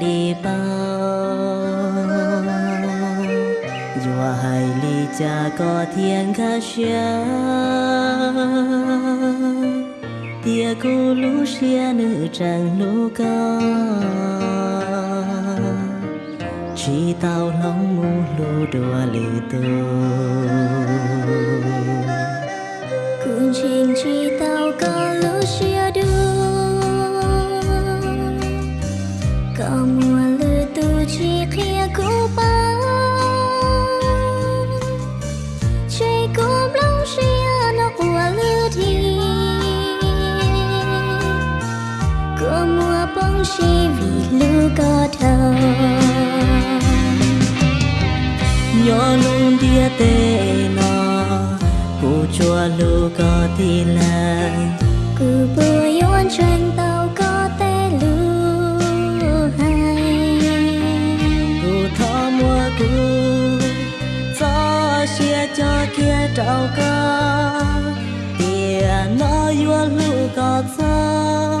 đi bao. Dùa hai li cha có thiên khá xia Tia cô lũ xia nữ chẳng lũ ca Chỉ tao lòng ngu lũ đùa lì tôi Có mùa lư tu chỉ khía cô ba. Chơi cốm lòng xia nó của lư thì. Có mùa bóng xì vì lư có thơ. Nhỏ luôn tia tê nó cụ chua lu có thì là cho kia trâu ca tiền nó vua lũ cọt sao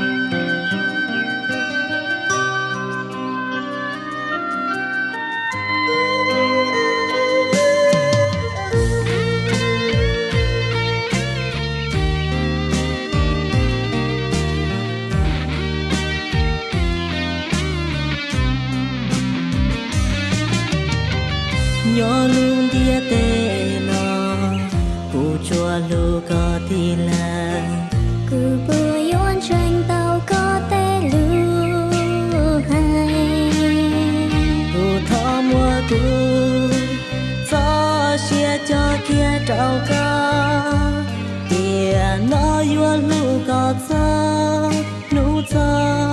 Nhỏ luôn dia tê nó Cụ chua lu có thì là cứ bữa yon tranh tao có tê lưu hay. Cụ thọ mua cụ Gió xia cho kia trao ca Tia nó yua lu có gió Nu gió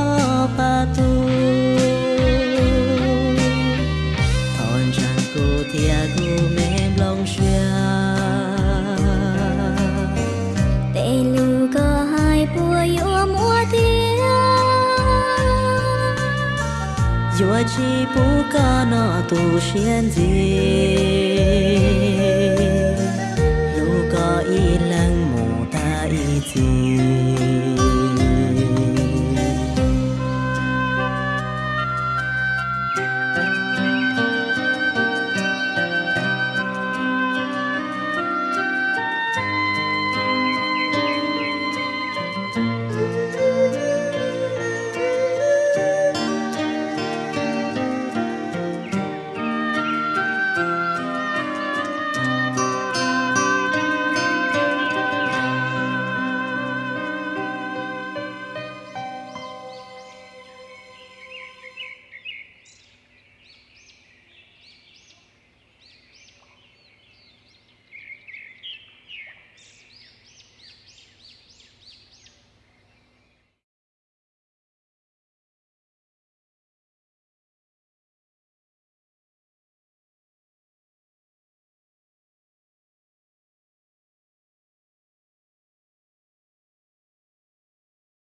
Yo chỉ bu ca nó tu xiên gì